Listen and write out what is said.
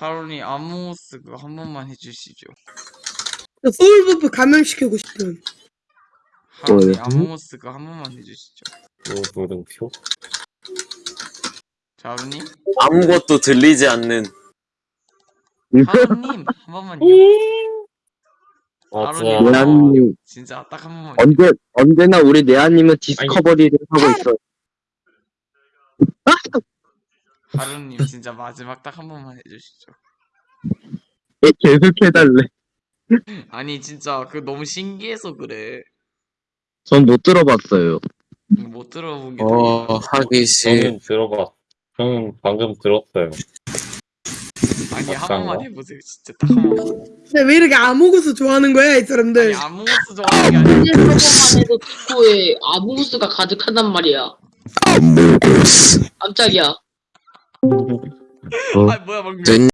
하루니 아모스 그거 한 번만 해주시죠. 저 소울버프 감염시키고. 하루니 뭐예요? 아모스 그거 한 번만 해주시죠. 물음표? 자, 하루님, 아무것도 들리지 않는 하루님 한 번만요. 맞아. 하루님. 네아님 진짜 딱 한 번만. 언제 언제나 우리 네아님은 디스커버리를 하고 있어. 하루님 진짜 마지막 딱 한 번만 해주시죠. 얘 계속 해달래. 아니 진짜 그 너무 신기해서 그래. 전 못 들어봤어요. 못 들어본 게. 어 하기 싫 저는 들어봐. 저는 방금 들었어요. 아니 한 막상 번만 거? 해보세요. 진짜 딱 한 번만. 근데 왜 이렇게 아모그스 좋아하는 거야 이 사람들? 아니 아무것도 좋아하는 게 아니야. 서버만 해도 디코에 아무스가 가득하단 말이야. 깜짝이야. 아 뭐야 방금. 된